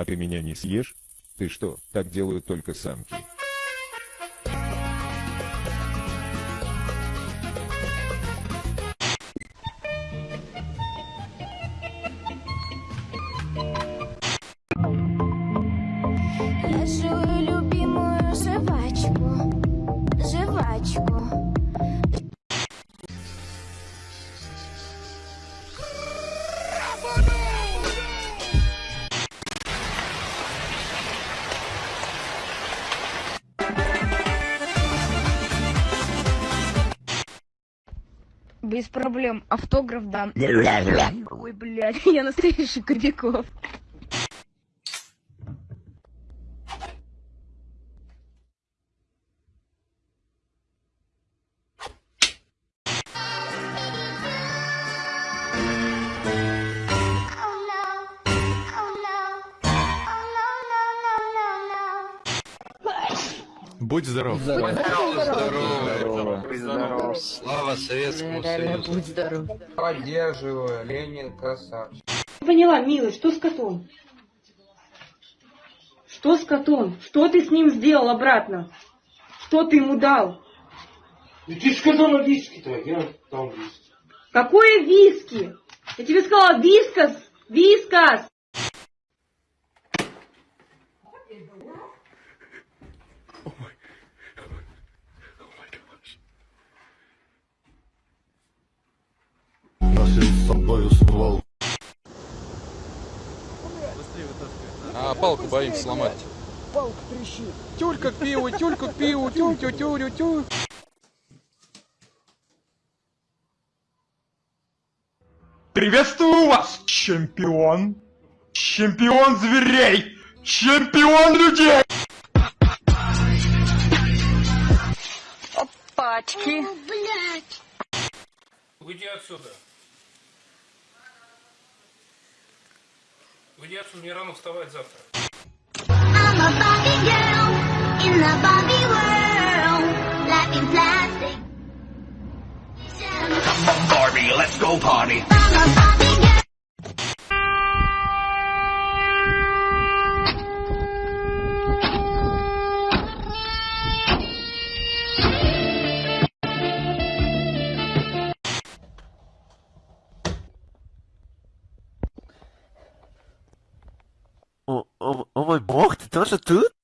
А ты меня не съешь? Ты что, так делают только самки? Дам. Ой, блядь, я настоящий Кобяков. Oh no, oh no, oh no, no, no, no, no. Будь здоров. Слава Советскому Союзу. будь здоров. Поддерживаю, Ленин красавчик. Поняла, милый, что с котом? Что с котом? Что ты с ним сделал обратно? Что ты ему дал? Ну ты сказала виски-то, я там виски. Какое виски? Я тебе сказала вискас! Вискас! Палку боимся сломать. Палка трещит. Тюлька к пиву, тюлька к пиву, тю тю тю тю Приветствую вас, чемпион! Чемпион зверей! Чемпион людей! Пачки. Уйди отсюда. Уйди отсюда, мне рано вставать завтра. I'm a Barbie girl in the Barbie world, life in plastic. Barbie, let's go party. Мой бог, ты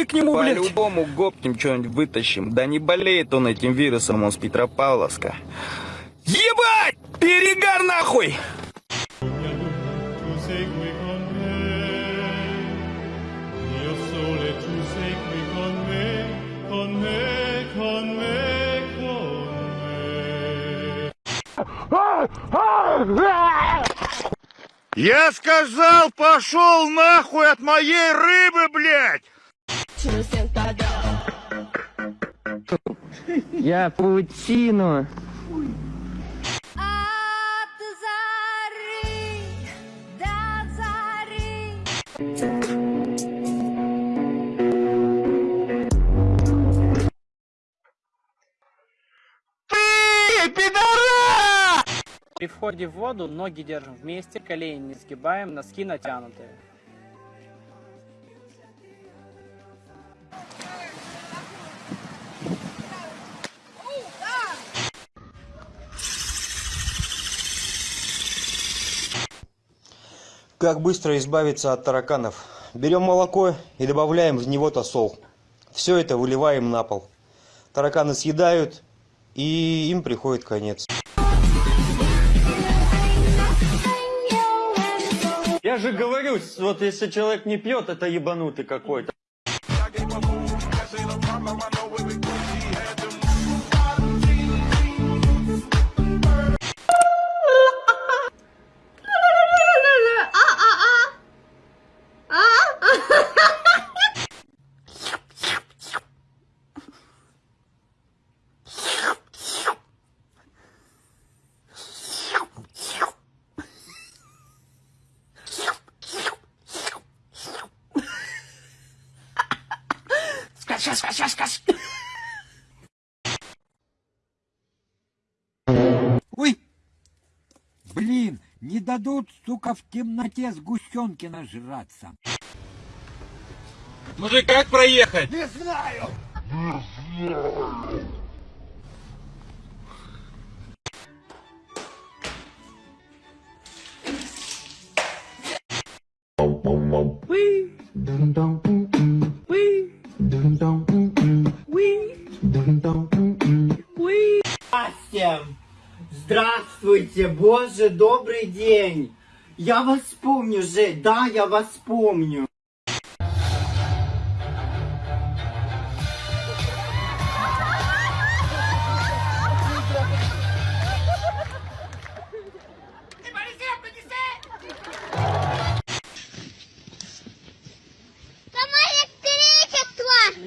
Подходи к нему, блядь! По-любому гопнем что-нибудь вытащим. Да не болеет он этим вирусом, он с Петропавловска. Ебать! Перегар нахуй! Я сказал, пошел нахуй от моей рыбы, блядь! Я паутину. От зари до зари. Ты, пидорас! При входе в воду ноги держим вместе, колени не сгибаем, носки натянутые. Как быстро избавиться от тараканов? Берем молоко и добавляем в него тосол. Все это выливаем на пол. Тараканы съедают, и им приходит конец. Я же говорю, вот если человек не пьет, это ебанутый какой-то. Ой! Блин, не дадут, сука, в темноте сгущенки нажраться. Мужик, как проехать? Не знаю! Всем! Здравствуйте, боже, добрый день! Я вас помню же, да, я вас помню.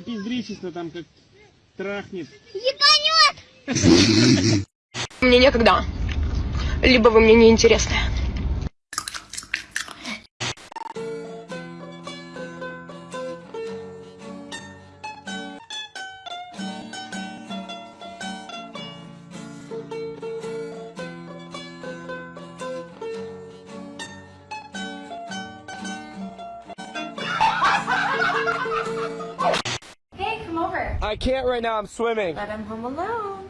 Пиздричество там как трахнет. Ебанет! Мне некогда. Либо вы мне не right now, I'm swimming. But I'm home alone.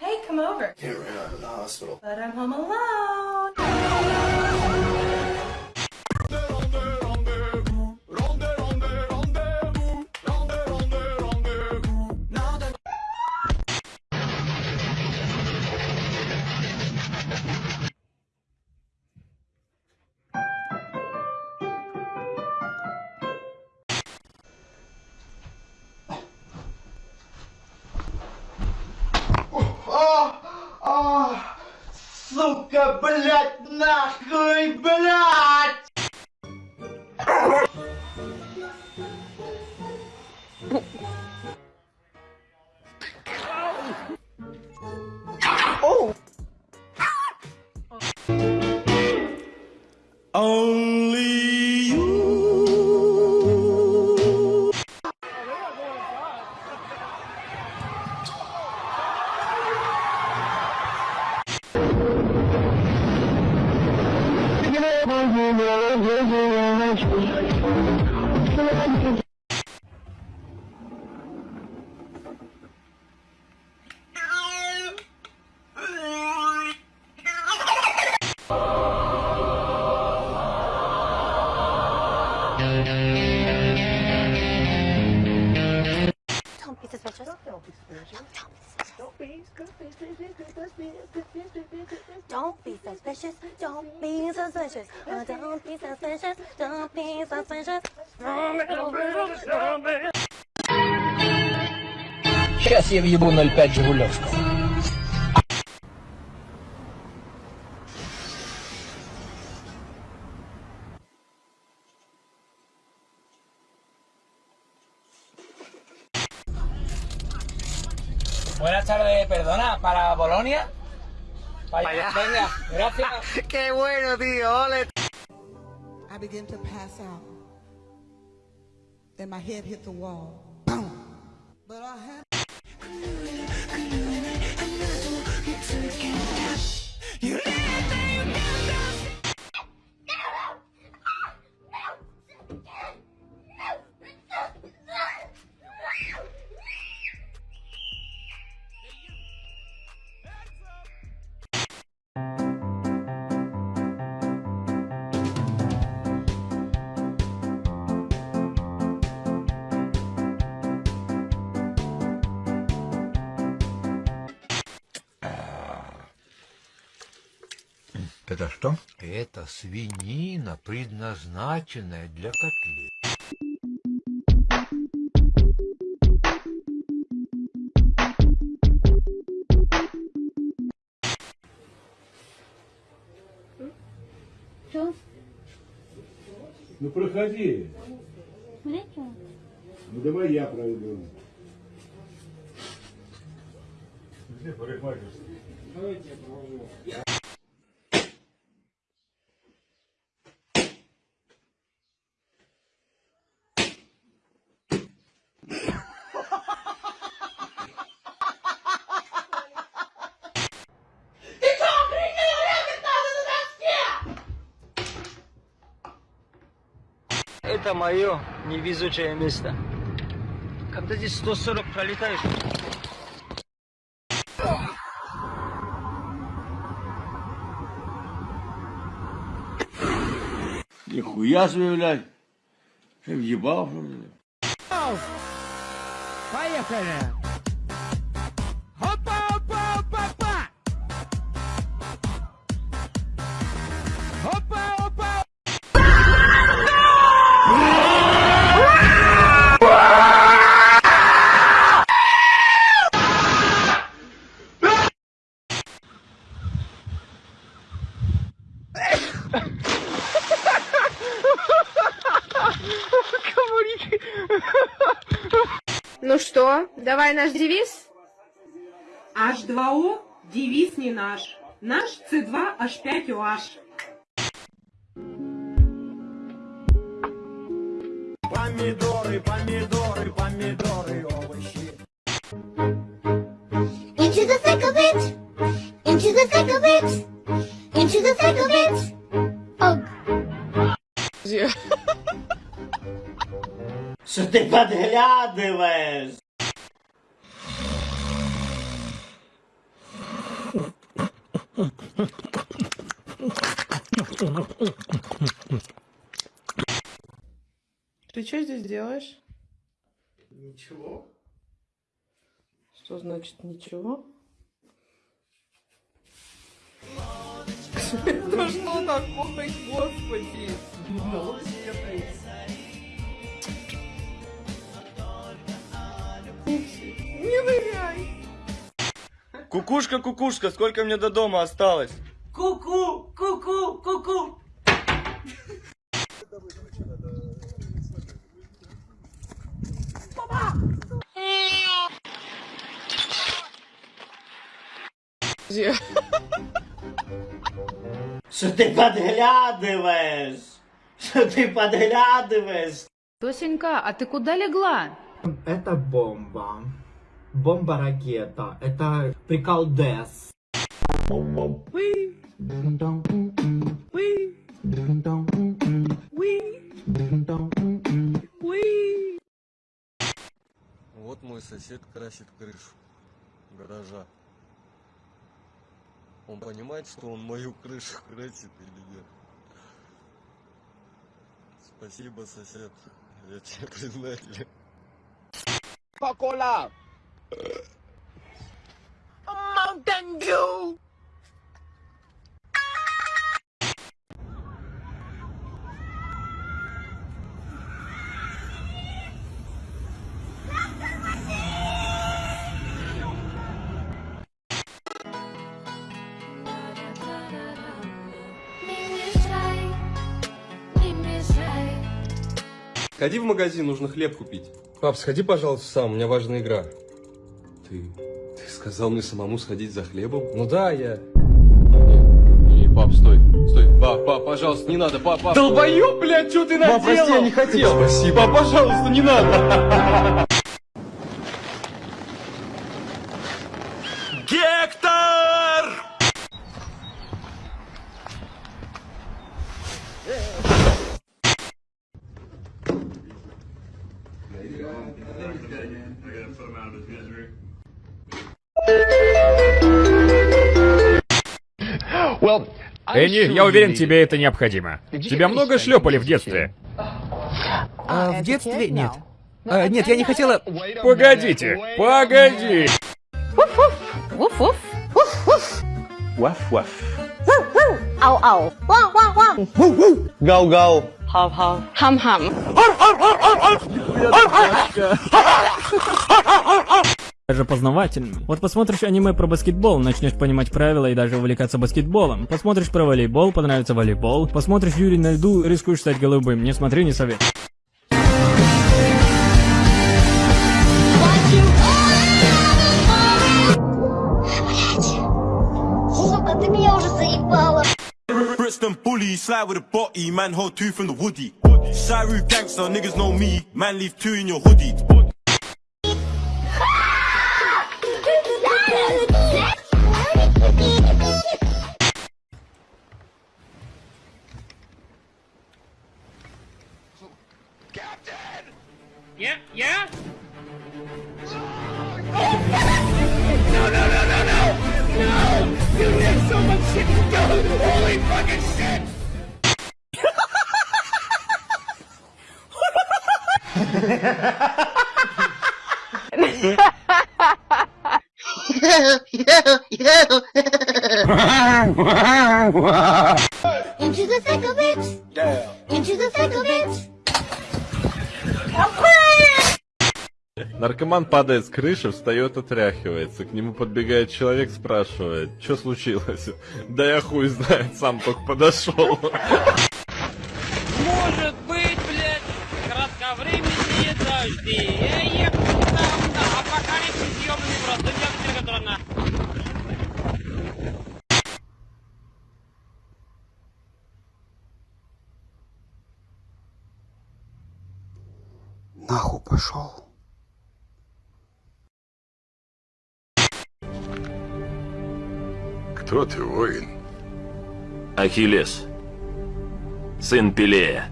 Hey, come over. Can't right now, I'm the hospital. But I'm home alone. Блядь, нахуй, блядь! Сейчас я въебу 0,5 Жигулевского. Buenas tardes, perdona, ¿para Bolonia? Para allá. Venga, gracias. Qué bueno, tío, ole. I began to pass out. Then my head hit the wall. Boom. But I had. Это Это свинина, предназначенная для котлет. Что? Ну проходи. Смотрите. Ну давай я проведу. Где парикмахерский? Давайте я провожу. Это мое невезучее место. Когда здесь 140 пролетаешь... Нихуя себе, блядь. Ты въебал, ли? Поехали! Давай наш девиз? H2O – девиз не наш. Наш C2H5OH. Помидоры, помидоры, помидоры, овощи. Into the thick of it. Into the thick of it. Into the thick of it. Ugh. Что ты подглядываешь? Ты что здесь делаешь? Ничего. Что значит ничего? Да что такое, господи? Не ныряй! Кукушка, кукушка, сколько мне до дома осталось? Ку-ку, ку-ку, ку-ку. Что ты подглядываешь? Что ты подглядываешь? Тосенька, а ты куда легла? Это бомба. Бомба-ракета. Это приколдес. Вот мой сосед красит крышу гаража. Он понимает, что он мою крышу красит или нет? Спасибо, сосед. Я тебе признателен. Coca-Cola! Mountain Dew! Сходи в магазин, нужно хлеб купить. Пап, сходи, пожалуйста, сам, у меня важная игра. Ты... Ты сказал мне самому сходить за хлебом? Ну да, я... Не, не, пап, стой, стой. Пап, пап, пожалуйста, не надо, пап, пап. Долбоёб, блядь, что ты наделал? Пап, прости, я не хотел. Спасибо. Пап, пожалуйста, не надо. Гектор! Энни, я уверен, тебе это необходимо. Тебя много шлепали в детстве? А, в детстве нет. А, нет, я не хотела... Погодите, погоди! Ау-ау. Гау-гау. Хав-хав. Хам-хам. даже познавательным. Вот посмотришь аниме про баскетбол, начнешь понимать правила и даже увлекаться баскетболом. Посмотришь про волейбол, понравится волейбол. Посмотришь Юрий на льду, рискуешь стать голубым. Не смотри, не совет. Сука, ты меня уже заебала. Brixton bully, slide with a body, man hold two from the woody. Shy roof gangster, niggas know me, man leave two in your hoodie. Yeah, yeah? No, no, no, no, no! No! You have so much shit to do! Holy fucking shit! Into the thick of it. Into the thick of it. Наркоман падает с крыши, встает, отряхивается. К нему подбегает человек, спрашивает, что случилось? Да я хуй знает, сам только подошел. Может быть, блядь, кратковременные дожди. Я ехал там, да, апокалипсис ёбаный просто, я который на... Нахуй пошел. Кто ты, воин? Ахиллес. Сын Пелея.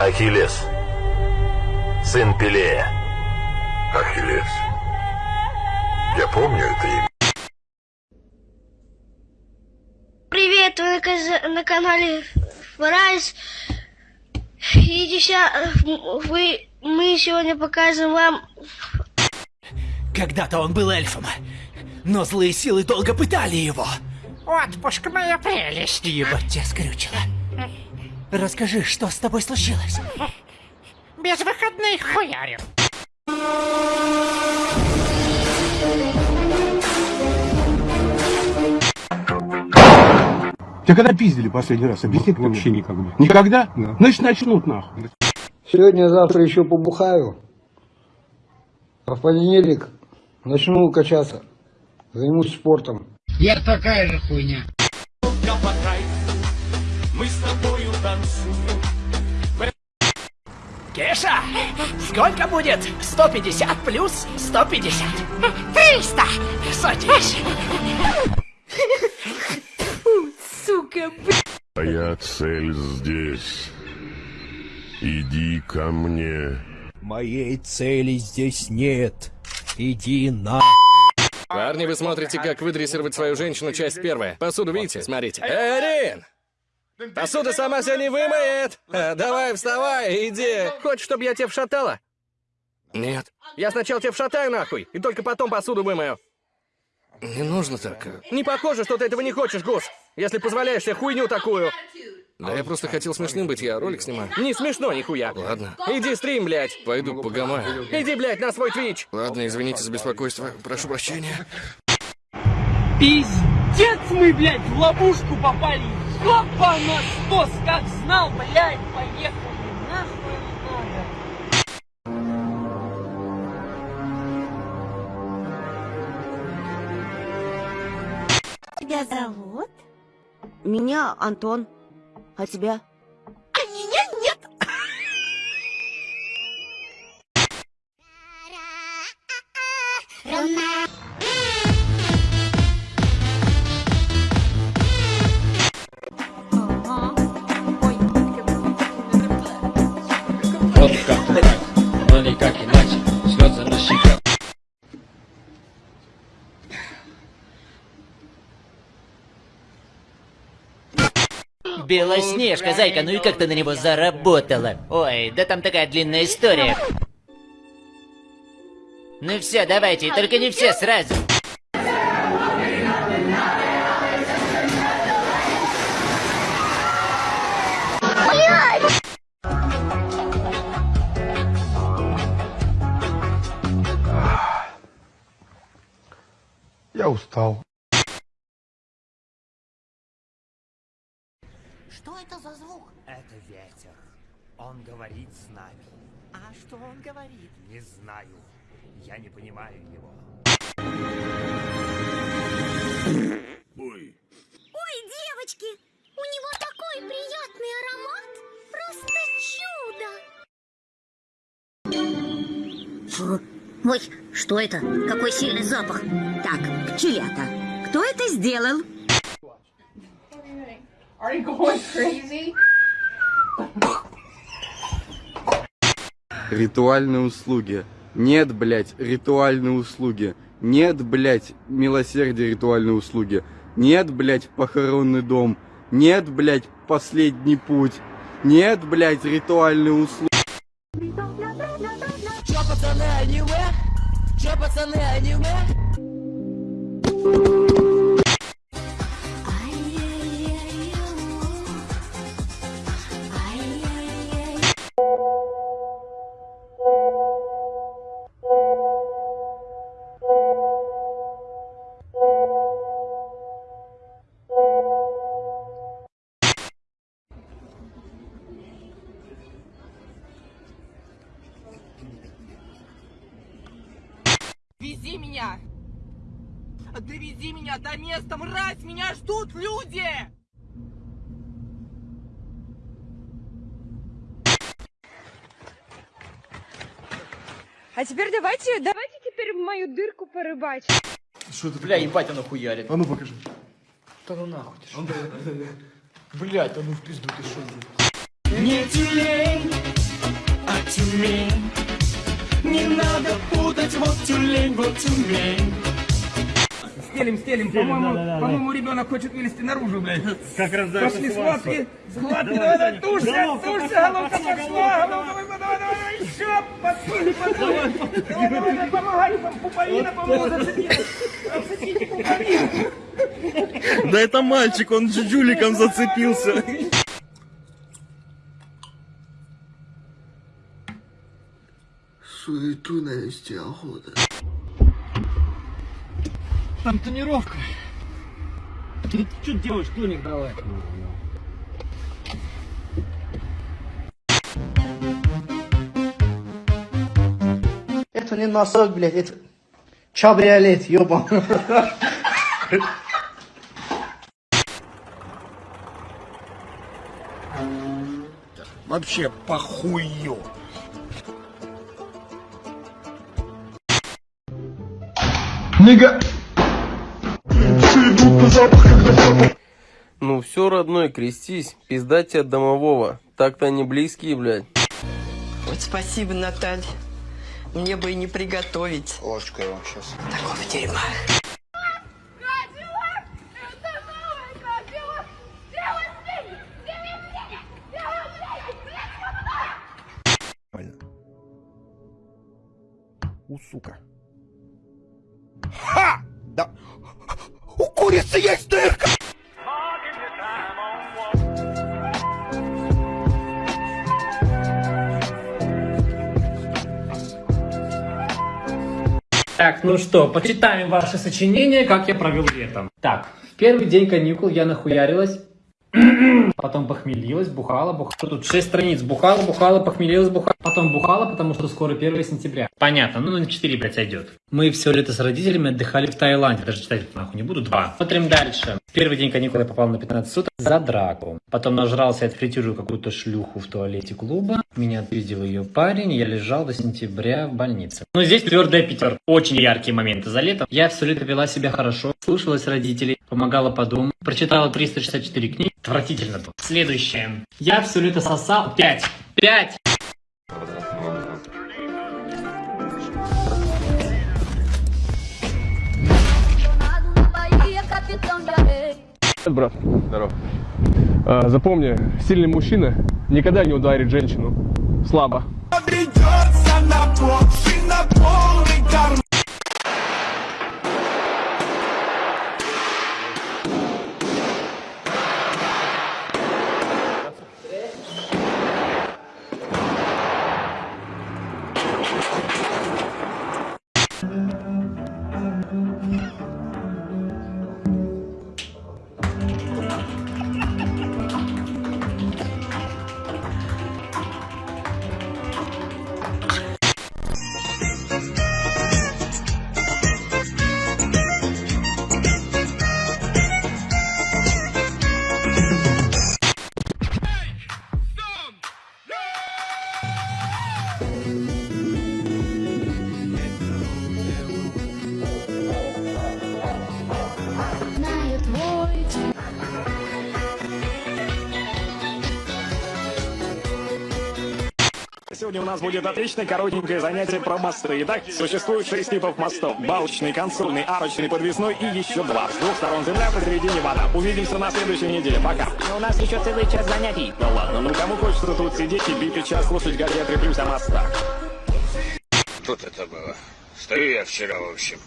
Ахиллес. Сын Пелея. Ахиллес. Я помню это имя. Привет, вы на, канале Фрайс. И ща- вы, мы сегодня покажем вам Когда-то он был эльфом, но злые силы долго пытали его. Отпуск моя прелесть. Ебать тебя скрючило. Расскажи, что с тобой случилось? Без выходных хуярю. Тебя когда пиздили последний раз? Объясни Вообще никогда. Никогда? Значит, начнут нахуй. Сегодня-завтра еще побухаю. А в понедельник начну качаться. Займусь спортом. Я такая же хуйня. Кеша, сколько будет 150 плюс 150? 300! Садись. Сука, Моя цель здесь. Иди ко мне. Моей цели здесь нет. Иди на... Парни, вы смотрите, как выдрессировать свою женщину, часть первая. Посуду видите? Смотрите. Эрин! Посуда сама себя не вымоет! А, давай, вставай, иди. Хочешь, чтобы я тебя вшатала? Нет. Я сначала тебя вшатаю нахуй, и только потом посуду вымою. Не нужно так. Не похоже, что ты этого не хочешь, Гус. Если позволяешь себе хуйню такую. Да я просто хотел смешным быть, я ролик снимаю. Не смешно, нихуя. Ладно. Иди стрим, блядь. Пойду погамаю. Иди, блядь, на свой твич. Ладно, извините за беспокойство. Прошу прощения. Пиздец мы, блядь, в ловушку попали. Ёпа на стос, как знал, блядь, поехали. Нахуй надо. Тебя зовут? Меня Антон. А тебя? А меня нет. Вот никак иначе, слезы на щеках. Белоснежка, зайка, ну и как ты на него заработала? Ой, да там такая длинная история. Ну все, давайте, только не все сразу. Я устал. Что это за звук? Это ветер. Он говорит с нами. А что он говорит? Не знаю. Я не понимаю его. Ой, Ой, девочки, у него такой приятный аромат. Просто чудо. Ой, что это? Какой сильный запах. Так, пчелята. Кто это сделал? Are you going crazy? ритуальные услуги. Нет, блядь, ритуальные услуги. Нет, блядь, милосердие ритуальные услуги. Нет, блядь, похоронный дом. Нет, блядь, последний путь. Нет, блядь, ритуальные услуги. Пацаны, аниме? Меня! Довези меня до места, мразь! Меня ждут люди! А теперь давайте, давайте теперь в мою дырку порыбачим. Что ты? Бля, ебать, оно хуярит. А ну покажи. Да ну нахуй ты что? Блять, а ну в пизду ты что Не тюлень, а тюмень. Не надо путать, вот тюлень, вот тюмень. Стелим, стелим, по-моему, по-моему, ребенок хочет вылезти наружу, блядь. Как раз Пошли схватки, схватки, давай, давай, тушься, тушься, головка пошла, головка, давай, давай, давай, еще, подсуни, подсуни, давай, давай, давай, помогай, там, пуповина, по-моему, зацепила, зацепите пуповину. Да это мальчик, он джуджуликом зацепился. Суету навести охота. Там тонировка. Ты что делаешь, тоник давай? Это не носок, блядь, это чабриолет, ёбан. Вообще похую. Нига. Ну все, родной, крестись, пизда тебе от домового. Так-то они близкие, блядь. Вот спасибо, Наталья. Мне бы и не приготовить. Ложку я вам сейчас. Такого дерьма. Ну что, почитаем ваши сочинения, как я провел летом. Так, в первый день каникул я нахуярилась, потом похмелилась, бухала, бухала. Тут 6 страниц. Бухала, бухала, похмелилась, бухала. Потом бухала, потому что скоро 1 сентября. Понятно, ну на 4, блядь, сойдет. Мы все лето с родителями отдыхали в Таиланде. Даже читать нахуй не буду. Два. Смотрим дальше. Первый день каникул я попал на 15 суток за драку. Потом нажрался и отфритирую какую-то шлюху в туалете клуба. Меня отпиздил ее парень, я лежал до сентября в больнице. Но здесь твердая пятерка. Очень яркие моменты за лето. Я все лето вела себя хорошо, слушалась родителей, помогала по дому, прочитала 364 книги. Отвратительно было. Следующее. Я все лето сосал 5. 5! Брат. Здоров. А, запомни, сильный мужчина никогда не ударит женщину. Слабо. Придется на полный Сегодня у нас будет отличное коротенькое занятие про мосты. Итак, существует шесть типов мостов. Балочный, консольный, арочный, подвесной и еще два. С двух сторон земля, посередине вода. Увидимся на следующей неделе. Пока. У нас еще целый час занятий. Да ладно, ну кому хочется тут сидеть и битый час слушать газеты плюс о мостах? Тут это было. Стою я вчера, в общем.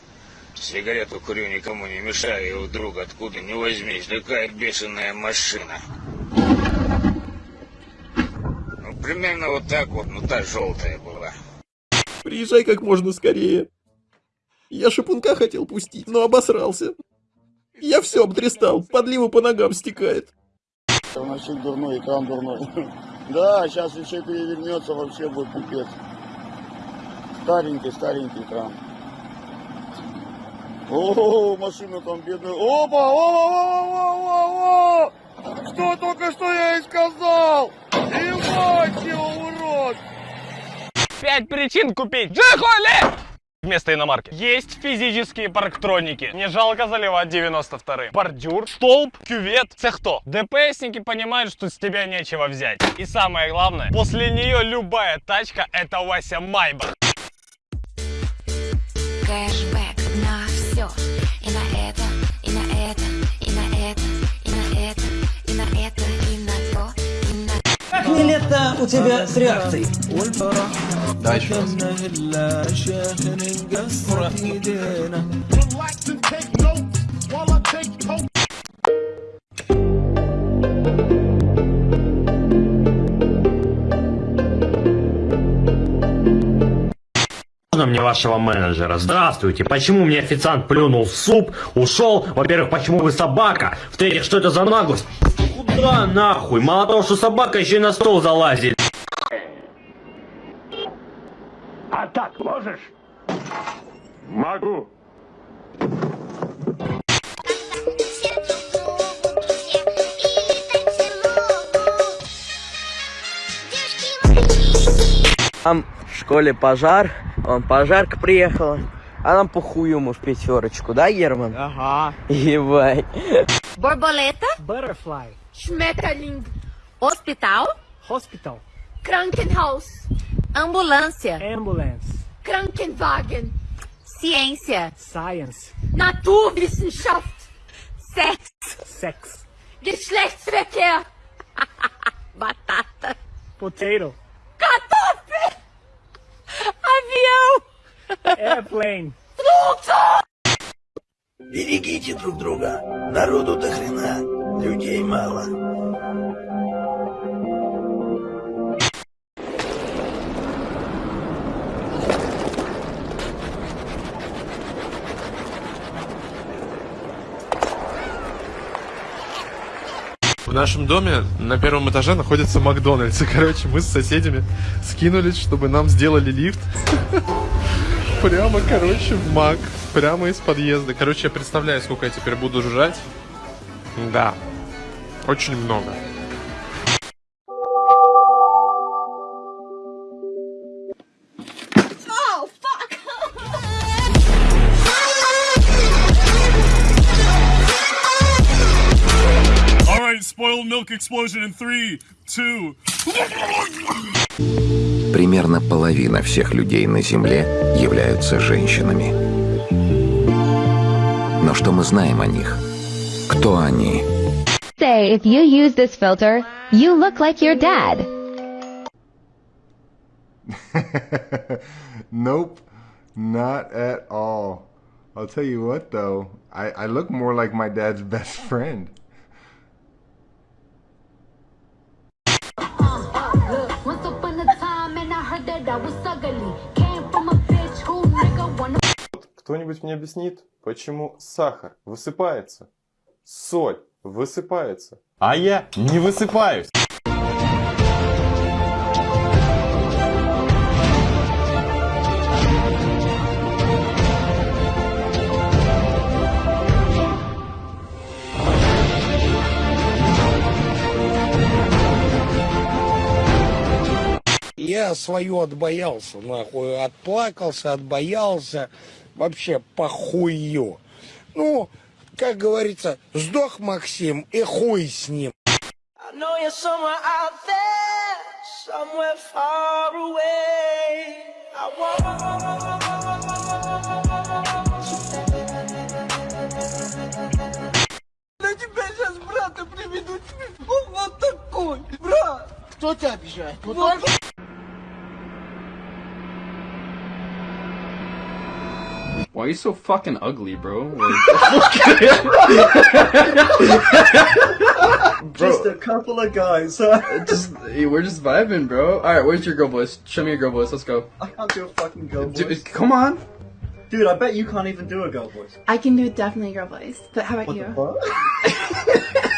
Сигарету курю, никому не мешаю, и вдруг откуда не возьмись, такая бешеная машина. Примерно вот так вот, ну та желтая была. Приезжай как можно скорее. Я шипунка хотел пустить, но обосрался. Я все обдристал, подливу по ногам стекает. Носик дурной, экран дурной. Да, сейчас если перевернется, вообще будет пипец. Старенький, старенький экран. О, машина там бедная. Опа, о, о, о, о, о, Что только что я и сказал? Ебать его, урод! Пять причин купить Джихоли! Вместо иномарки. Есть физические парктроники. Не жалко заливать 92-й. Бордюр, столб, кювет. Це хто? ДПСники понимают, что с тебя нечего взять. И самое главное, после нее любая тачка это Вася Майбах. Не лето у тебя с реакцией? Да, еще раз. Можно мне вашего менеджера? Здравствуйте. Почему мне официант плюнул в суп, ушел? Во-первых, почему вы собака? В-третьих, что это за наглость? Куда нахуй? Мало того, что собака, еще и на стол залазит. А так можешь? Могу. Там в школе пожар, он пожарка приехала, а нам похую муж пятерочку, да, Герман? Ага. Ебать. Borboleta, Butterfly. Schmetterling, hospital, Hospital. Krankenhaus, ambulância, Ambulance. Krankenwagen, ciência, Science. Naturwissenschaft, Sex, Sex. Geschlechtsverkehr, batata, Potato. Kartoffel, avião, Airplane. Flugzeug. Берегите друг друга. Народу до хрена. Людей мало. В нашем доме на первом этаже находится Макдональдс. И, короче, мы с соседями скинулись, чтобы нам сделали лифт. Прямо, короче, в Мак. Прямо из подъезда. Короче, я представляю, сколько я теперь буду жрать. Да. Очень много. Oh, fuck. Alright, spoiled milk explosion in three, two. Примерно половина всех людей на Земле являются женщинами. Но что мы знаем о них? Кто они? Say if you use this filter, you look like your dad. nope, not at all. I'll tell you what though, I, I look more like my dad's best friend. Кто-нибудь мне объяснит, почему сахар высыпается, соль высыпается, а я не высыпаюсь? Я свое отбоялся, нахуй, отплакался, отбоялся, вообще похую. Ну, как говорится, сдох Максим и хуй с ним. На тебя сейчас брата приведут. Он вот такой. Брат. Кто тебя обижает? Вот. Why are you so fucking ugly, bro? Just a couple of guys. just we're just vibing, bro. All right, where's your girl voice? Show me your girl voice. Let's go. I can't do a fucking girl Dude, voice. come on. Dude, I bet you can't even do a girl voice. I can do definitely a girl voice, but how about you?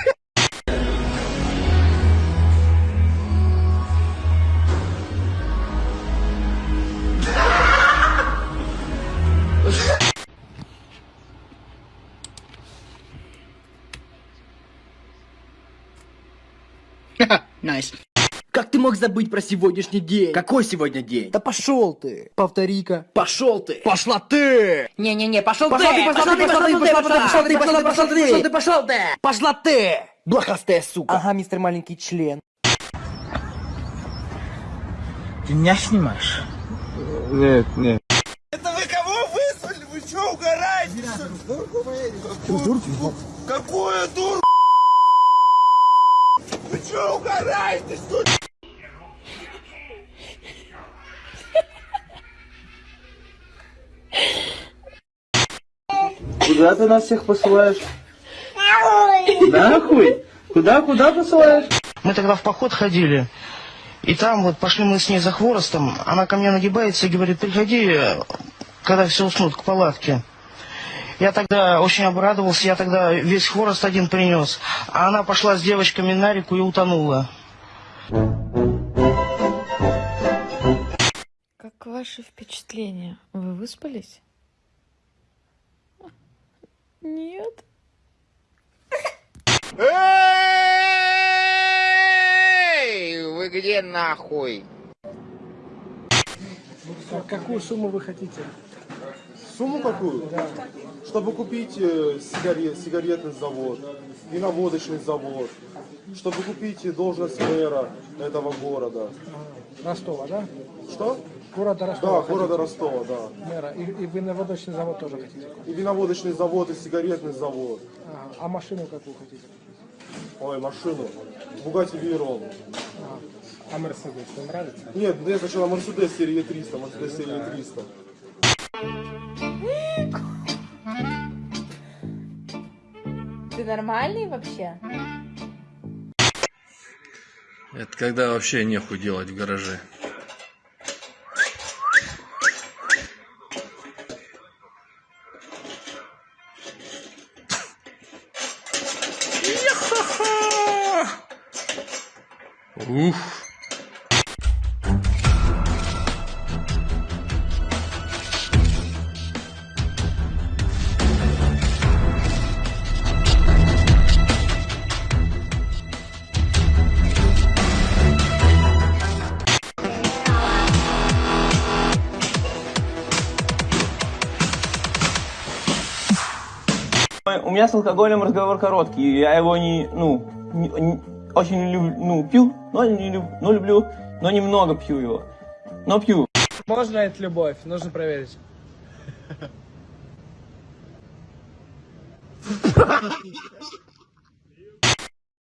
Nice. Как ты мог забыть про сегодняшний день? Какой сегодня день? Да пошел ты. Повтори-ка. Пошел ты! Пошла ты! Не-не-не, пошел ты! Пошла ты, пошла ты, пошла ты, пошла ты, пошла ты, пошла ты, пошла ты! Пошел ты, пошел ты! Пошла ты! Блохастая сука! Ага, мистер маленький член. Ты меня снимаешь? Нет, нет. Это вы кого вызвали? Вы что, угораете? Какую, какую дуру? Вы что, угораете? Что? Куда ты нас всех посылаешь? Нахуй? Куда, куда посылаешь? Мы тогда в поход ходили, и там вот пошли мы с ней за хворостом, она ко мне нагибается и говорит, приходи, когда все уснут, к палатке. Я тогда очень обрадовался, я тогда весь хворост один принес, а она пошла с девочками на реку и утонула. Как ваши впечатления? Вы выспались? Нет. Эй, вы где нахуй? Какую сумму вы хотите? Сумму какую? Чтобы купить э, сигарет, сигаретный завод, виноводочный завод, чтобы купить должность мэра этого города. Ростова, да? Что? Города Да, Ростова. города хотите? Ростова, да. Мэра. И, и виноводочный завод тоже хотите купить? И виноводочный завод, и сигаретный завод. Ага. А машину какую хотите? Ой, машину. Бугати Вейрон. А Мерседес вам нравится? Нет, мне сначала Мерседес серии 300, Мерседес серии 300. Ты нормальный вообще? Это когда вообще нехуй делать в гараже. Ух. У меня с алкоголем разговор короткий, я его не, ну, не- не- очень люблю, ну, пью, но не люб- но люблю, но немного пью его, но пью. Можно это любовь? Нужно проверить.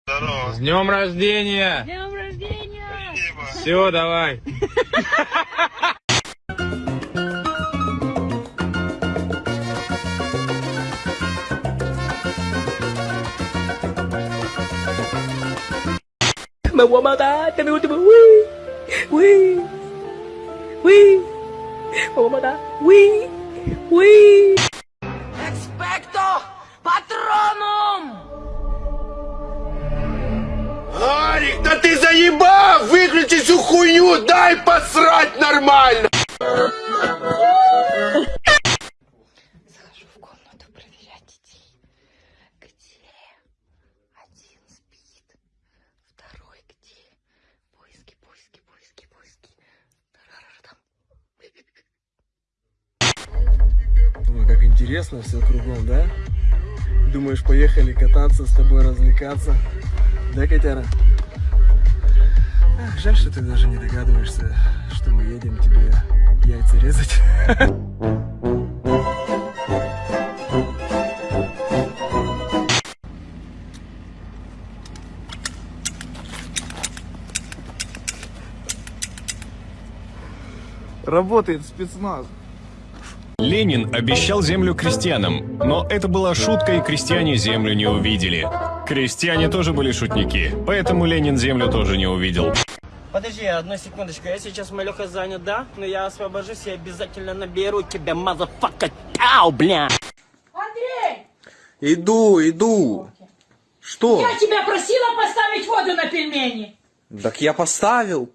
С днем рождения! Днем рождения! Все, давай. Me voy a matar, te me último, uy, uy, uy, me voy a matar, uy, uy. Expecto Patronum! Арик, да ты заебал! Выключи всю хуйню, дай посрать нормально! Интересно все кругом, да? Думаешь, поехали кататься, с тобой развлекаться? Да, котяра? Ах, жаль, что ты даже не догадываешься, что мы едем тебе яйца резать. Работает спецназ. Ленин обещал землю крестьянам, но это была шутка, и крестьяне землю не увидели. Крестьяне тоже были шутники, поэтому Ленин землю тоже не увидел. Подожди, одну секундочку, я сейчас малёха занят, да? Но я освобожусь и обязательно наберу тебя, motherfucker, тау, бля! Андрей! Иду, иду. Что? Я тебя просила поставить воду на пельмени! Так я поставил.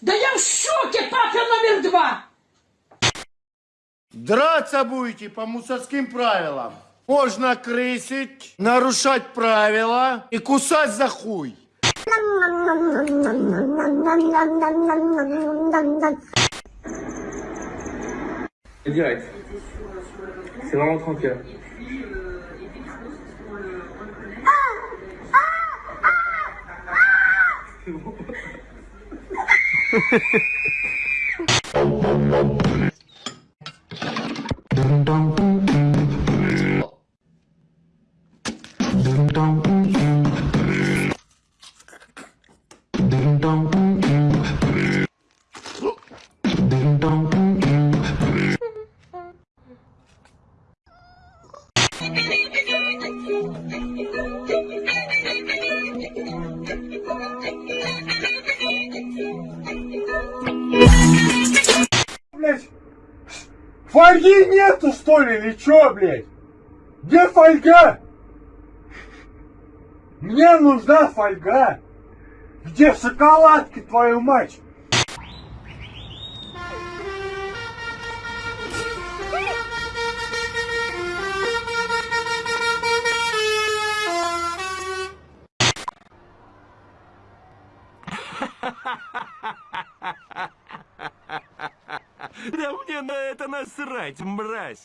Да я в шоке, папа номер два! Драться будете по мусорским правилам. Можно крысить, нарушать правила и кусать за хуй. Direct. C'est vraiment tranquille. Блять, что ли или чё, блять? Где фольга? Мне нужна фольга. Где шоколадки, твою мать? Да мне на это насрать, мразь!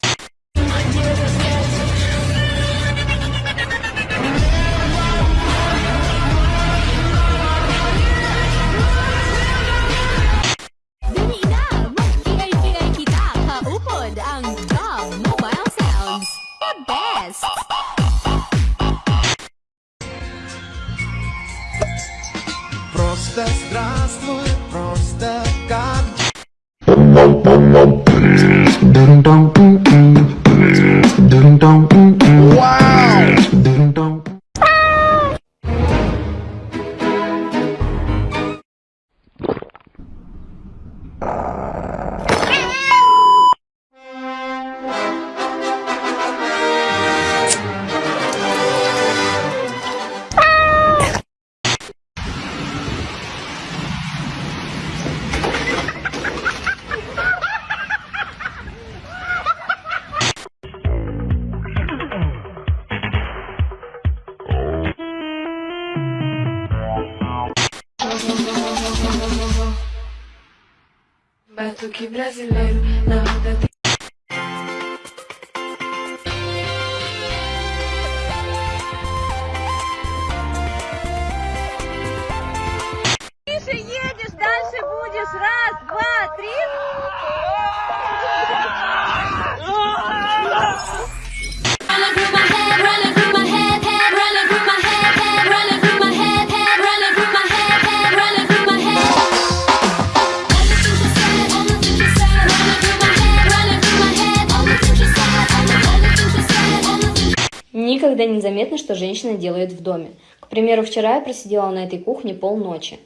Что женщина делает в доме. К примеру, вчера я просидела на этой кухне полночи.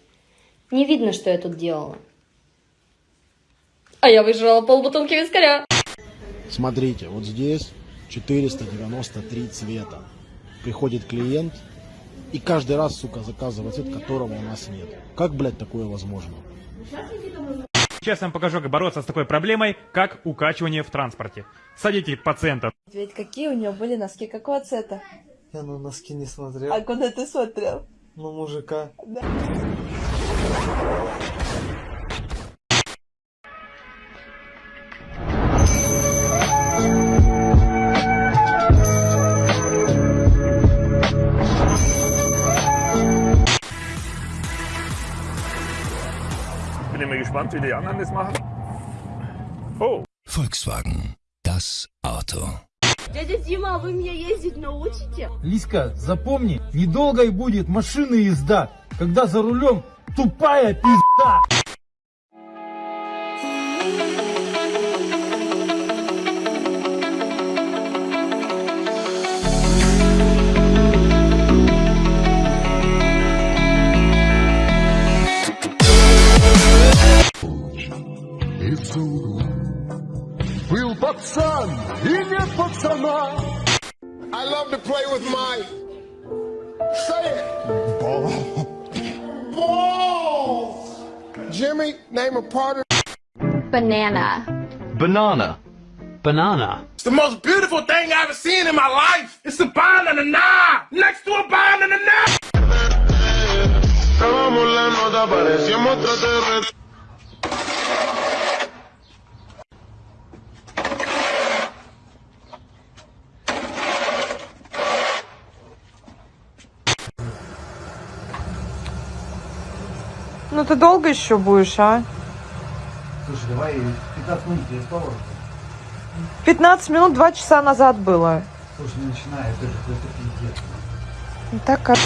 Не видно, что я тут делала. А я выжрала полбутылки вискаря. Смотрите, вот здесь 493 цвета. Приходит клиент и каждый раз, сука, заказывает цвет, которого у нас нет. Как, блядь, такое возможно? Сейчас я вам покажу, как бороться с такой проблемой, как укачивание в транспорте. Садите пациента. Ведь какие у него были носки, какого цвета? Я на носки не смотрел. А куда ты смотрел? Ну, мужика. Да. bin mir gespannt, wie die anderen das machen. Oh. Volkswagen, das Auto. Дядя Дима, а вы меня ездить научите? Лиска, запомни, недолго и будет машина езда, когда за рулем тупая пизда. Был пацан и summer. I love to play with my. Say it. Ball. Balls. Jimmy, name a part of. Banana. Banana. Banana. It's the most beautiful thing I've ever seen in my life. It's a banana, nah. Next to a bond and. Ну ты долго еще будешь, а? Слушай, давай 15 минут я спал. 15 минут, 2 часа назад было. Слушай, не начинай, это же просто пиздец. Ну, Так как...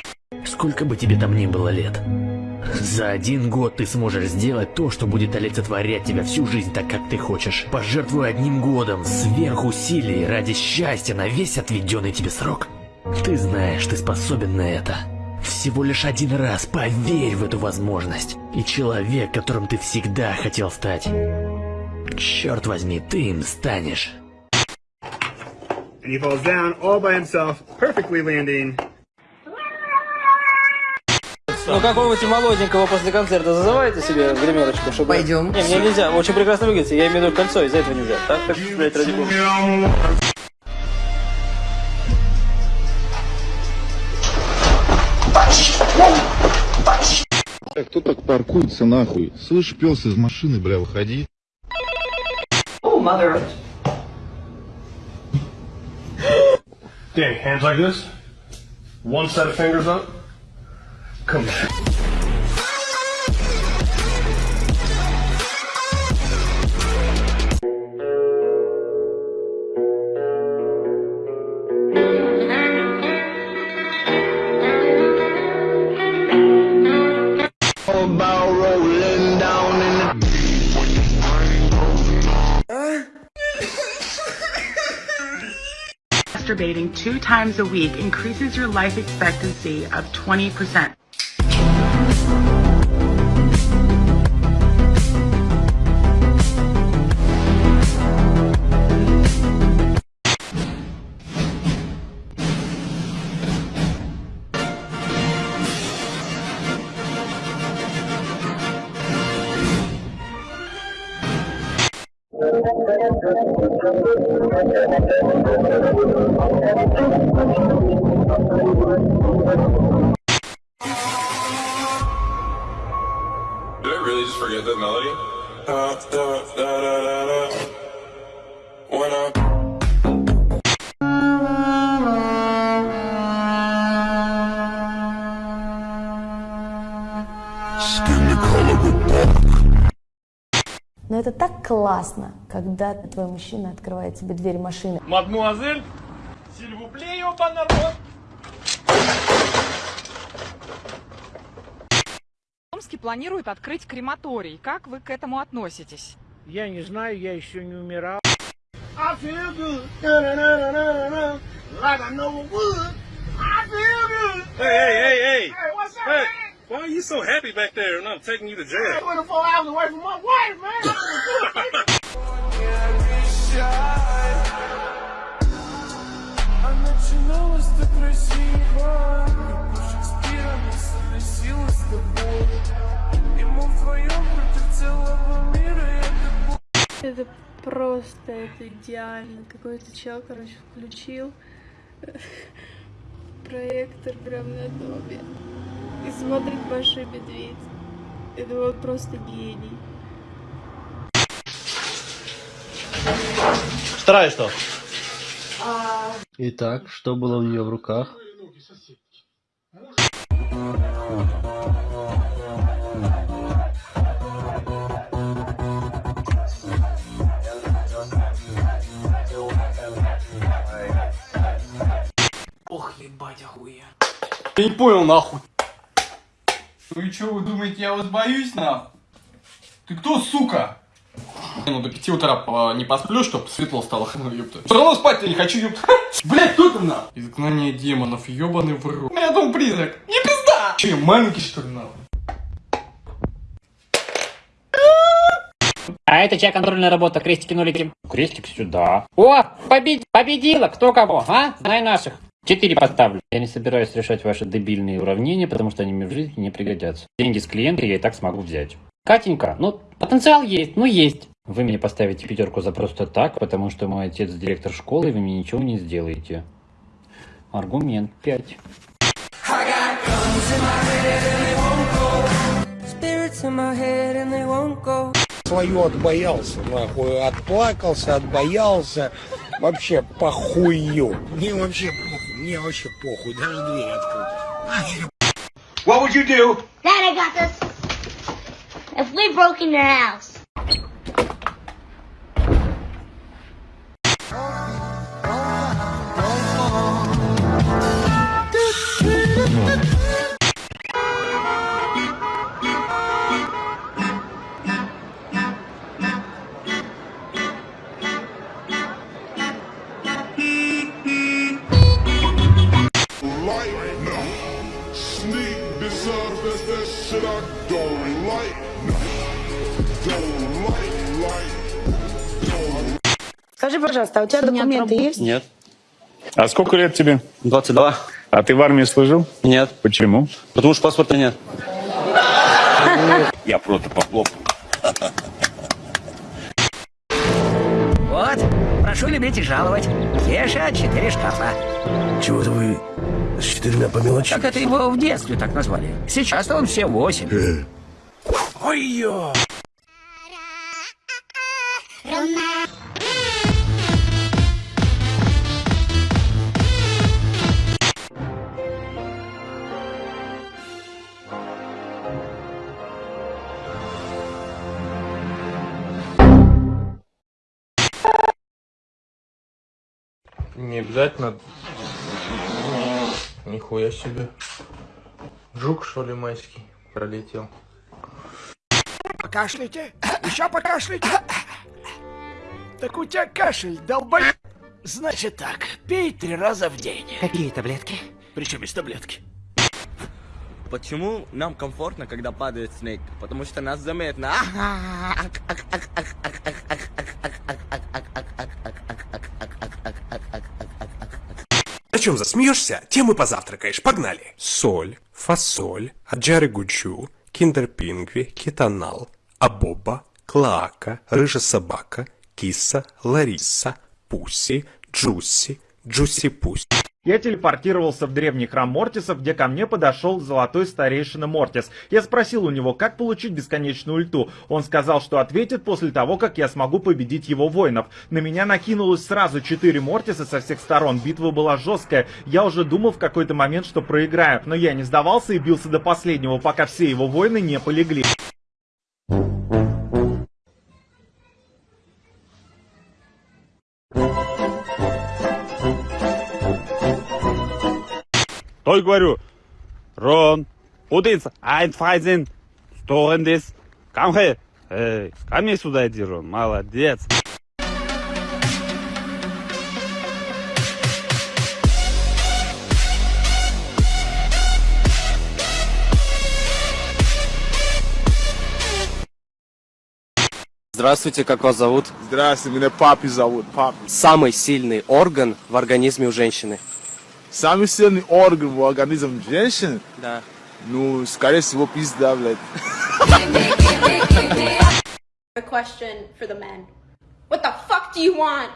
Сколько бы тебе там ни было лет, за один год ты сможешь сделать то, что будет олицетворять тебя всю жизнь так, как ты хочешь. Пожертвуй одним годом сверхусилий ради счастья на весь отведенный тебе срок. Ты знаешь, ты способен на это. Всего лишь один раз поверь в эту возможность. И человек, которым ты всегда хотел стать, черт возьми, ты им станешь. And he falls down all by himself, perfectly landing. Ну какого-нибудь молоденького после концерта зазываете себе в гримерочку, чтобы... Пойдем. Не, мне нельзя, очень прекрасно выглядите, я имею в виду кольцо, из-за этого нельзя. Так, так, блядь, ради бога. А кто так паркуется нахуй? Слышь, пес из машины, бля, выходи. Oh, mother. Okay, hands like this. One set of fingers up. Come here. Two times a week increases your life expectancy of 20%. Классно, когда твой мужчина открывает тебе дверь машины. Мадмуазель, сильвупле, народ. Томске планируют открыть крематорий. Как вы к этому относитесь? Я не знаю, я еще не умирал. Like I know it would. I feel good. Hey, hey, hey, hey. Hey, what's up, Hey, man? Why are you so happy back there and I'm taking you to jail? 24 hours away from my wife, man. I Это просто, это идеально. Какой-то чел, короче, включил проектор прям на доме и смотрит Большой Медведь. Это вот просто гений. Вторая что? Итак, что было у нее в руках? Я не понял, нахуй. Вы что, вы думаете, я вас боюсь, нахуй? Ты кто, сука? Ну до пяти утра не посплю, чтоб светло стало, ну ёпта. Все равно спать я не хочу, ёпта. Блять, кто там нахуй? Изгнание демонов, ёбаный в рот. У меня дом призрак. Не пизда! Че, маленький что ли нахуй? А это чья контрольная работа? Крестики, нулики. Крестик сюда. О, побед... победила! Кто кого, а? Знай наших. Четыре поставлю. Я не собираюсь решать ваши дебильные уравнения, потому что они мне в жизни не пригодятся. Деньги с клиента я и так смогу взять. Катенька, ну, потенциал есть, ну есть. Вы мне поставите пятерку за просто так, потому что мой отец директор школы, и вы мне ничего не сделаете. Аргумент 5. Spirits in my head and they won't go. Свою отбоялся, нахуй, отплакался, отбоялся, вообще похую. Мне вообще мне вообще похуй, даже дверь открыть. What would you do? Dad, I got this. If we broke in your house. Пожалуйста, а у тебя документы есть? Нет. А сколько лет тебе? 22. А ты в армии служил? Нет. Почему? Потому что паспорта нет. Я просто похлопал. Вот, прошу любить и жаловать. Кеша, четыре шкафа. Чего-то вы с четырьмя по мелочи. Так это его в детстве так назвали. Сейчас он все восемь. Ой-ё! Не обязательно. Нихуя себе. Жук, что ли, майский пролетел. Покашляйте? Еще покашляйте? Так у тебя кашель, долбой... Значит так, пей три раза в день. Какие таблетки? Причем из таблетки? Почему нам комфортно, когда падает снег? Потому что нас заметно. Чем засмеешься, тем и позавтракаешь. Погнали. Соль, фасоль, аджары гучу, киндер-пингви, кетанал, абоба, клоака, рыжая собака, киса, лариса, пуси, джуси, джуси-пуси. Я телепортировался в древний храм Мортисов, где ко мне подошел золотой старейшина Мортис. Я спросил у него, как получить бесконечную ульту. Он сказал, что ответит после того, как я смогу победить его воинов. На меня накинулось сразу четыре Мортиса со всех сторон. Битва была жесткая. Я уже думал в какой-то момент, что проиграю. Но я не сдавался и бился до последнего, пока все его воины не полегли. Только говорю, Рон, Удиц, Айнфайзен, Сторендис, Камхе, эй, ко мне сюда иди, Рон, молодец. Здравствуйте, как вас зовут? Здравствуйте, меня папи зовут, папи. Самый сильный орган в организме у женщины. Самый сильный орган в организме женщины? Да. Ну, скорее всего, пизда, блядь. A question for the men. What the fuck do you want?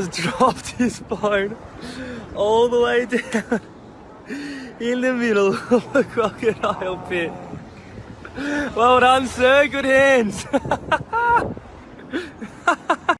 Has dropped his board all the way down in the middle of the crocodile pit. Well done, sir. Good hands.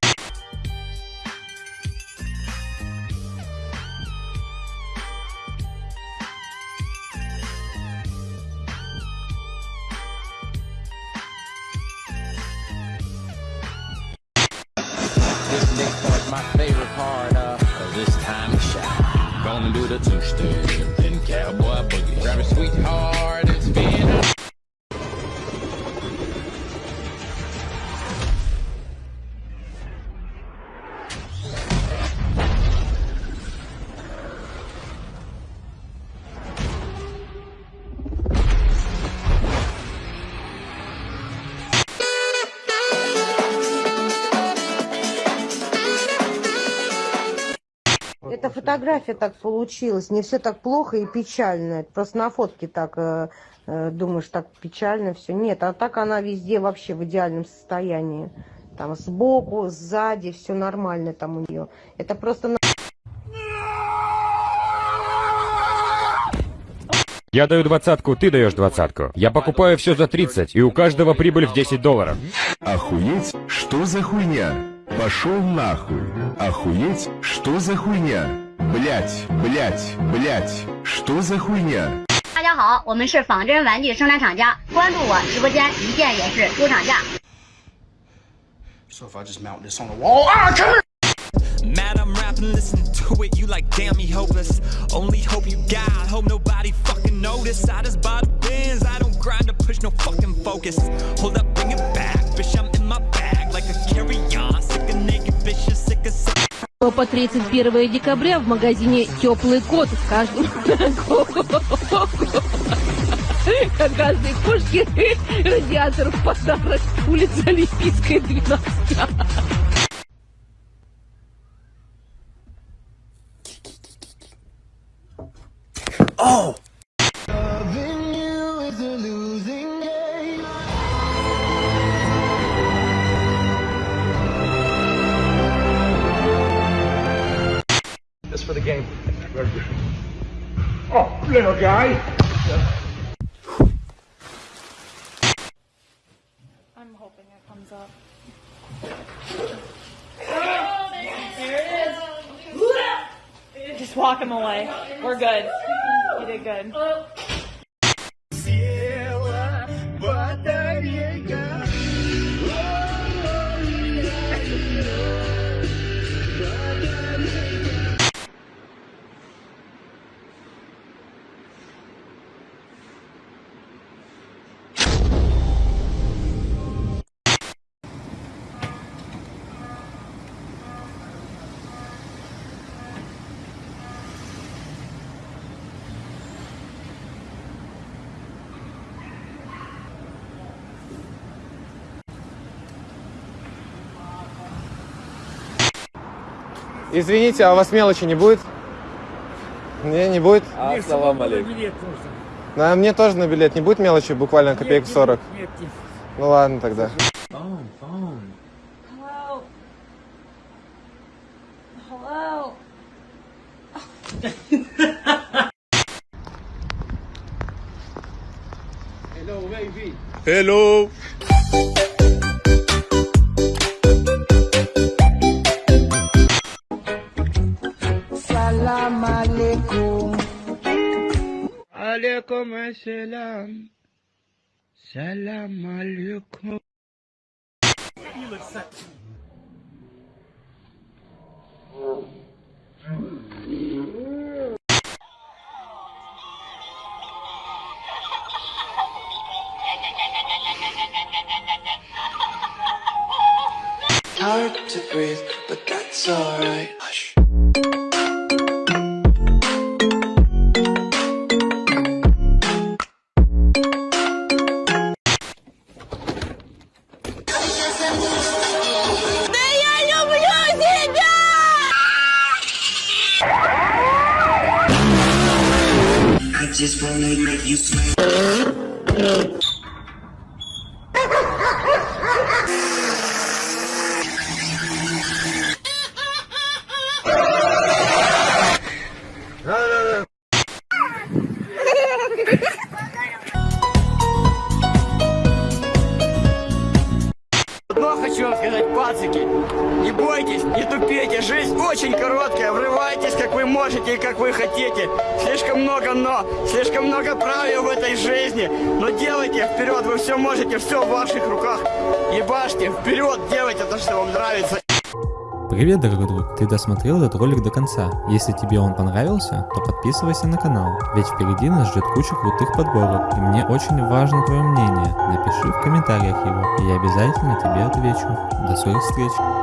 фотография так получилась, не все так плохо и печально. Это просто на фотке так э, э, думаешь, так печально все. Нет, а так она везде вообще в идеальном состоянии. Там сбоку, сзади, все нормально там у нее. Это просто на- Я даю двадцатку, ты даешь двадцатку. Я покупаю все за 30, и у каждого прибыль в 10 долларов. Охуеть? Что за хуйня? Пошел нахуй. Охуеть? Что за хуйня? Блять, блять, блять. Что за хуйня? 大家好，我们是仿真玩具生产厂家，关注我直播间，一键演示出厂价。 So if I just mount this on the wall, ah, come here! Mad I'm rapping, listen to it, you like damn me hopeless. Only hope you got, hope nobody fucking notice. I just bought a Benz, I don't grind to push no fucking focus. Hold up, bring it back, По 31 декабря в магазине «Теплый кот» в каждом Как каждой кошке радиатор в подарок. Улица Олимпийская, 12. Oh! Little guy. I'm hoping it comes up. Oh, there it is. Just walk him away. We're good. You did good. Oh. Извините, а у вас мелочи не будет? Не, не будет? Ассалам алейкум. Да, мне тоже на билет не будет мелочи, буквально копеек 40. Нет, нет. Ну ладно тогда. Phone, phone. Hello. Hello. Hello, baby. Hello. aleyküm selam. Selam aleyküm. Досмотрел этот ролик до конца. Если тебе он понравился, то подписывайся на канал, ведь впереди нас ждет куча крутых подборок, и мне очень важно твое мнение. Напиши в комментариях его, и я обязательно тебе отвечу. До скорых встреч!